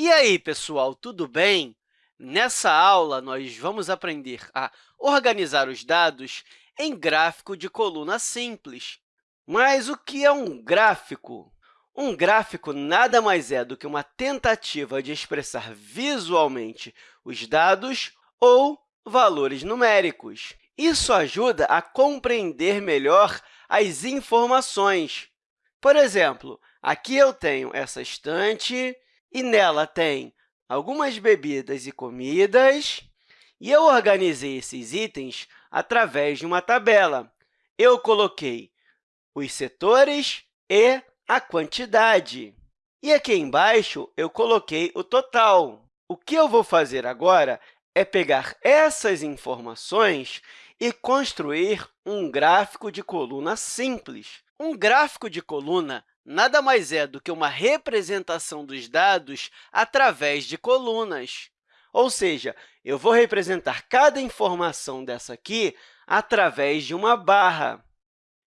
E aí, pessoal, tudo bem? Nessa aula, nós vamos aprender a organizar os dados em gráfico de coluna simples. Mas o que é um gráfico? Um gráfico nada mais é do que uma tentativa de expressar visualmente os dados ou valores numéricos. Isso ajuda a compreender melhor as informações. Por exemplo, aqui eu tenho essa estante e nela tem algumas bebidas e comidas, e eu organizei esses itens através de uma tabela. Eu coloquei os setores e a quantidade. E aqui embaixo, eu coloquei o total. O que eu vou fazer agora é pegar essas informações e construir um gráfico de coluna simples. Um gráfico de coluna nada mais é do que uma representação dos dados através de colunas. Ou seja, eu vou representar cada informação dessa aqui através de uma barra.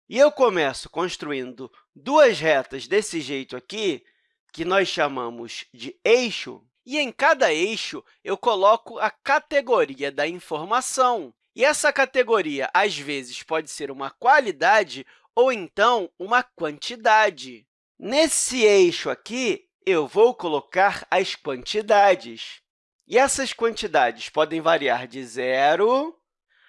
E eu começo construindo duas retas desse jeito aqui, que nós chamamos de eixo, e em cada eixo eu coloco a categoria da informação. E essa categoria, às vezes, pode ser uma qualidade ou então uma quantidade. Nesse eixo aqui, eu vou colocar as quantidades. E essas quantidades podem variar de zero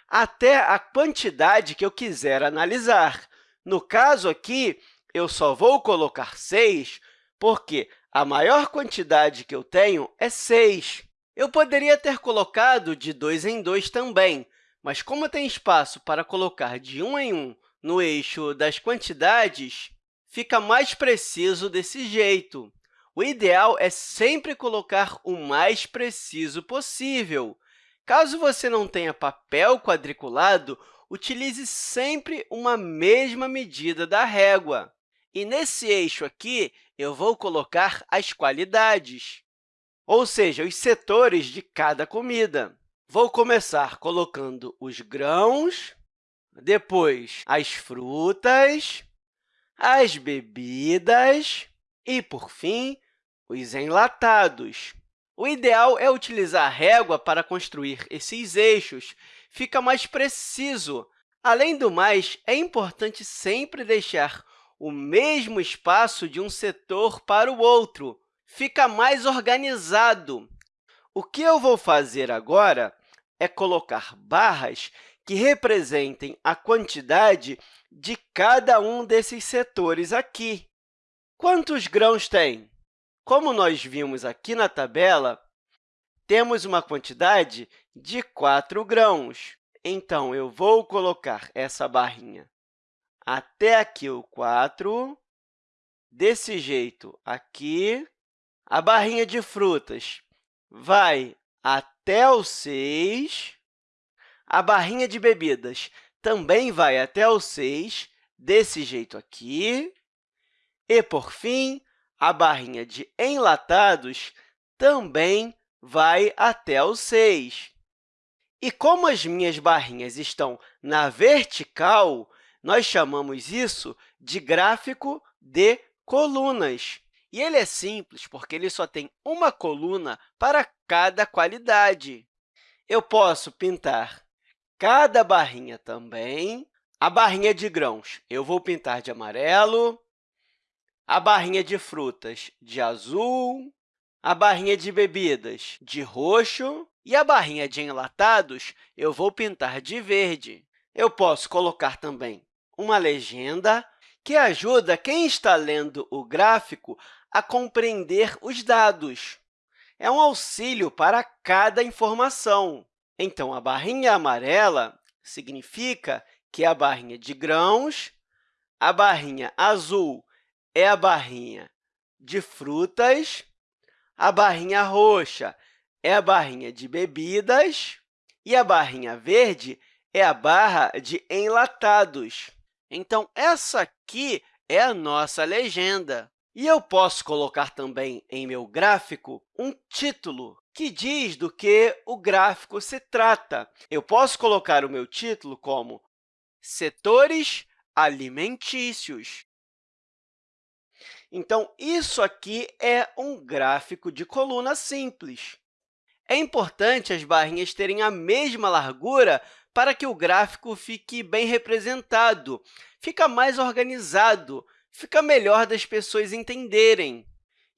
até a quantidade que eu quiser analisar. No caso aqui, eu só vou colocar 6 porque a maior quantidade que eu tenho é 6. Eu poderia ter colocado de 2 em 2 também, mas como tem espaço para colocar de 1 em 1 no eixo das quantidades, fica mais preciso desse jeito. O ideal é sempre colocar o mais preciso possível. Caso você não tenha papel quadriculado, utilize sempre uma mesma medida da régua. E nesse eixo aqui, eu vou colocar as qualidades, ou seja, os setores de cada comida. Vou começar colocando os grãos, depois as frutas, as bebidas e, por fim, os enlatados. O ideal é utilizar a régua para construir esses eixos. Fica mais preciso. Além do mais, é importante sempre deixar o mesmo espaço de um setor para o outro. Fica mais organizado. O que eu vou fazer agora é colocar barras que representem a quantidade de cada um desses setores aqui. Quantos grãos tem? Como nós vimos aqui na tabela, temos uma quantidade de 4 grãos. Então, eu vou colocar essa barrinha até aqui o 4, desse jeito aqui. A barrinha de frutas vai até o 6. A barrinha de bebidas também vai até o 6, desse jeito aqui. E, por fim, a barrinha de enlatados também vai até o 6. E como as minhas barrinhas estão na vertical, nós chamamos isso de gráfico de colunas. E ele é simples porque ele só tem uma coluna para cada qualidade. Eu posso pintar cada barrinha também. A barrinha de grãos eu vou pintar de amarelo, a barrinha de frutas de azul, a barrinha de bebidas de roxo e a barrinha de enlatados eu vou pintar de verde. Eu posso colocar também uma legenda que ajuda quem está lendo o gráfico a compreender os dados. É um auxílio para cada informação. Então, a barrinha amarela significa que é a barrinha de grãos, a barrinha azul é a barrinha de frutas, a barrinha roxa é a barrinha de bebidas e a barrinha verde é a barra de enlatados. Então, essa aqui é a nossa legenda. E eu posso colocar também em meu gráfico um título que diz do que o gráfico se trata. Eu posso colocar o meu título como Setores alimentícios. Então, isso aqui é um gráfico de coluna simples. É importante as barrinhas terem a mesma largura para que o gráfico fique bem representado, fica mais organizado, fica melhor das pessoas entenderem.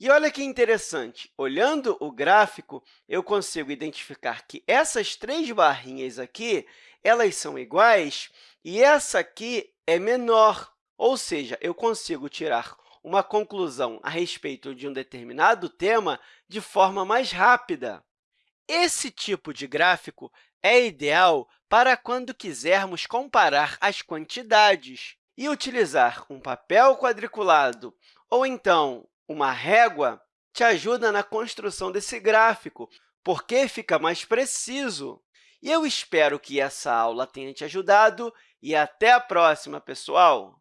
E olha que interessante, olhando o gráfico, eu consigo identificar que essas três barrinhas aqui elas são iguais e essa aqui é menor, ou seja, eu consigo tirar uma conclusão a respeito de um determinado tema de forma mais rápida. Esse tipo de gráfico é ideal para quando quisermos comparar as quantidades. E utilizar um papel quadriculado ou, então, uma régua te ajuda na construção desse gráfico, porque fica mais preciso. E eu espero que essa aula tenha te ajudado e até a próxima, pessoal!